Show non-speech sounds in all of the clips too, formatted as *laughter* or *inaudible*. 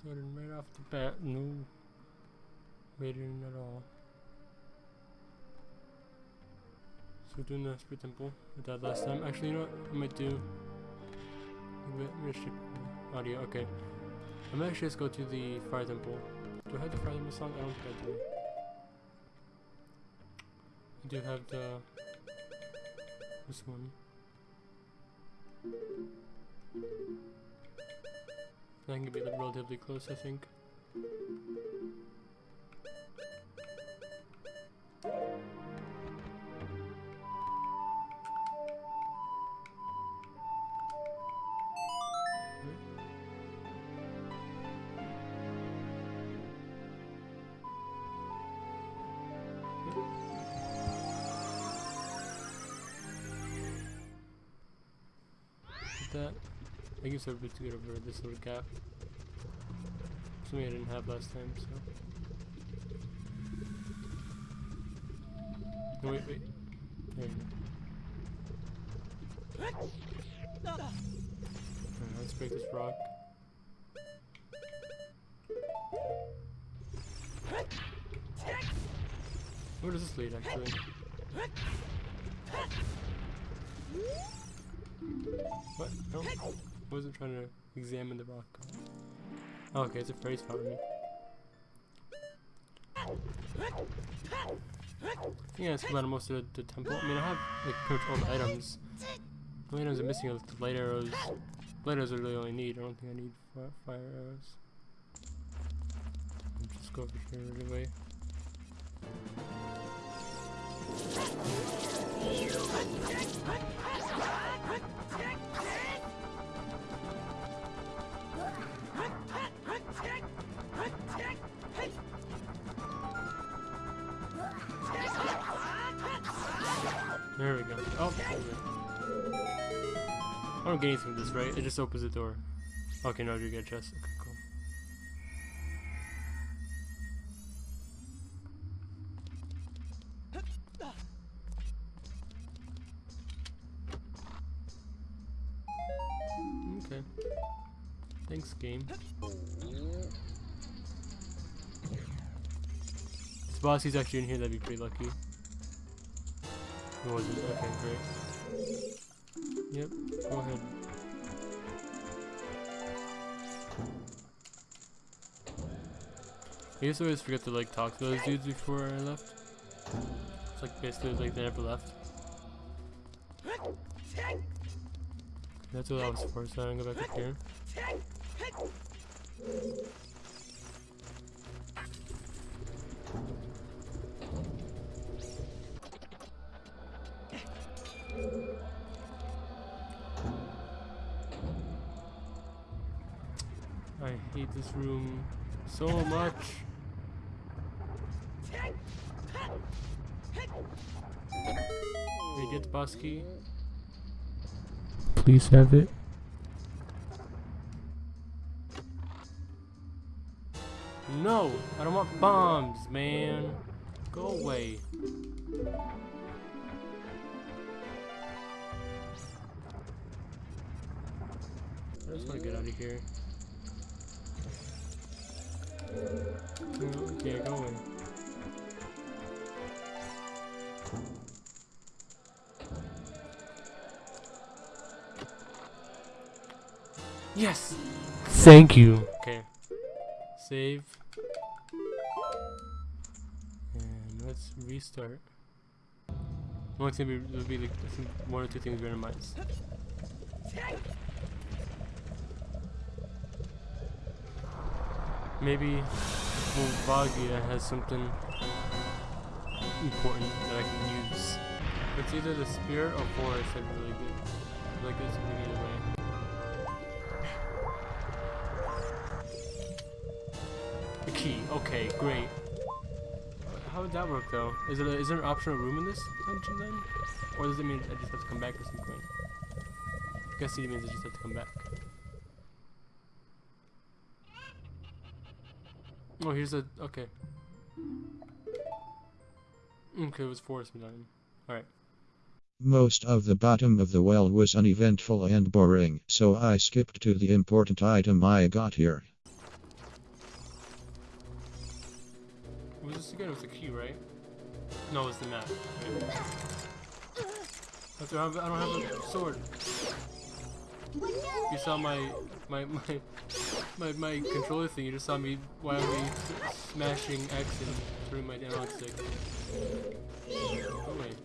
Starting right off the bat, no waiting at all. So we're doing the Spirit Temple with that last time. Actually, you know what? I might do. Wait, I'm ship audio. Okay. I might actually just go to the Fire Temple. Do I have the Fire Temple song? I don't think I do. I do have the this one. I can be like, relatively close, I think. that. I guess I'll be to get over this little gap. Something I didn't have last time, so. No, wait, wait. There you go. Alright, let's break this rock. Where does this lead, actually? What? No. I wasn't trying to examine the rock. Okay, it's a phrase fountain. Yeah, that's about most of the, the, temple. I mean, I have like pretty much all the items. The items I'm missing are the light arrows. Light arrows are really all I need. I don't think I need fire, arrows. I'll just go over here anyway. There we go. Oh, I don't get anything from this, right? It just opens the door. Okay, no, you get a chest. Okay, cool. Okay. Thanks, game. If Bossy's actually in here, that'd be pretty lucky. Was it? Okay, great. Yep, go ahead. I used to always forget to like talk to those dudes before I left. It's like basically like they never left. That's what I was for, so I'm gonna go back up here. I hate this room so much. Hey, get key. Please have it. No, I don't want bombs, man. Go away. I just want to get out of here. Okay, go away. Yes! Thank you. Okay. Save. And let's restart. One thing will be like one or two things randomized. Maybe Volvagia has something important that I can use. It's either the spirit or forest that'd be really good. I like this movie either way. The key. Okay, great. How would that work though? Is it a, is there an optional room in this dungeon then? Or does it mean I just have to come back at some point? I guess it means I just have to come back. Oh, here's a... Okay. Okay, it was forest medallion. Alright. Most of the bottom of the well was uneventful and boring, so I skipped to the important item I got here. What was this again? It was the key, right? No, it was the map. I don't have a sword. You saw my, my, my, my, my controller thing. You just saw me wildly smashing X and through my analog stick. Oh wait.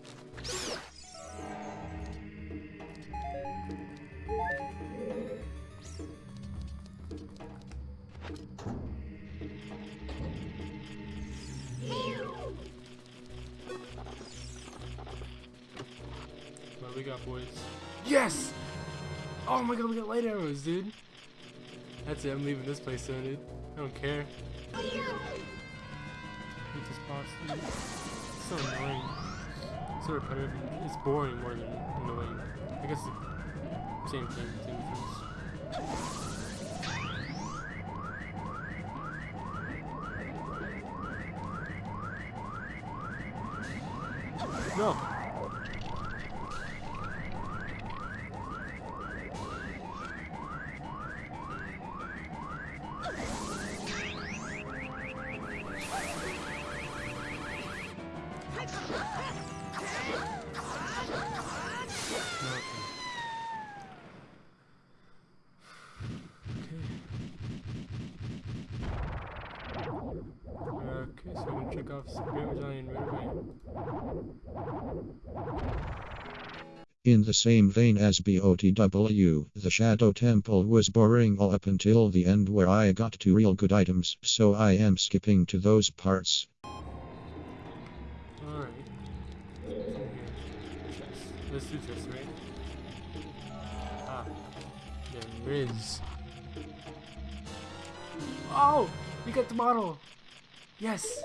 What we got, boys? Yes! Oh my god, we got light arrows, dude. That's it, I'm leaving this place soon, dude. I don't care. Hate this boss, dude. It's so annoying. So repetitive. It's boring more than annoying. I guess the same thing, same difference. No, Okay, gonna off Great Medallion right. In the same vein as BOTW, the Shadow Temple was boring all up until the end where I got to real good items, so I am skipping to those parts. Alright. In. Let's do this, right? Ah. There is. Oh! We got the model! Yes!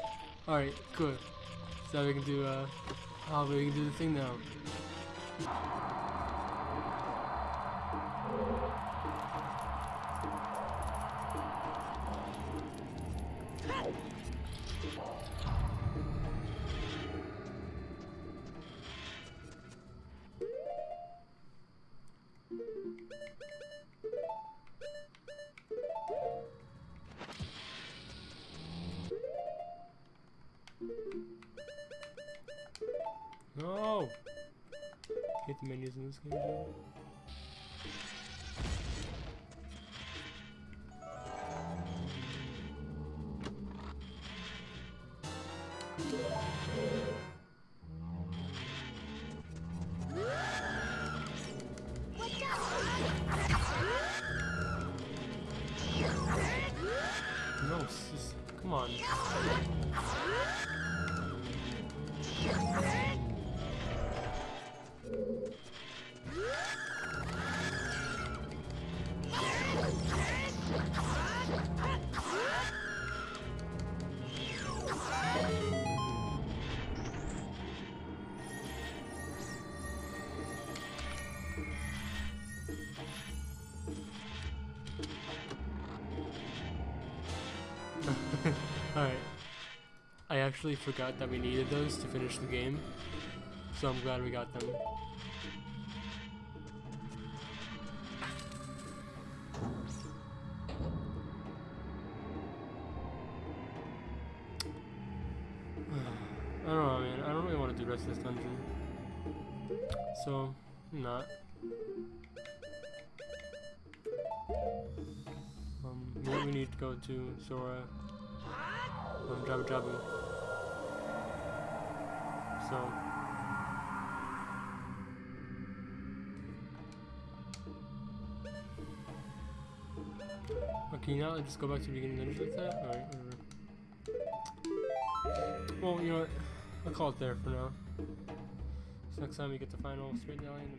Alright, good. So we can do, uh. Oh, we can do the thing now. Hate the menus in this game, dude. No, sis, come on. I actually forgot that we needed those to finish the game. So I'm glad we got them. *sighs* I don't know, man. I don't really want to do rest of this dungeon. So, not. Um, we need to go to Zora. Jabu Jabu. So. Okay, now let's go back to the beginning and like that? Alright, whatever. Well, you know what? I'll call it there for now. So next time we get the final straight medallion,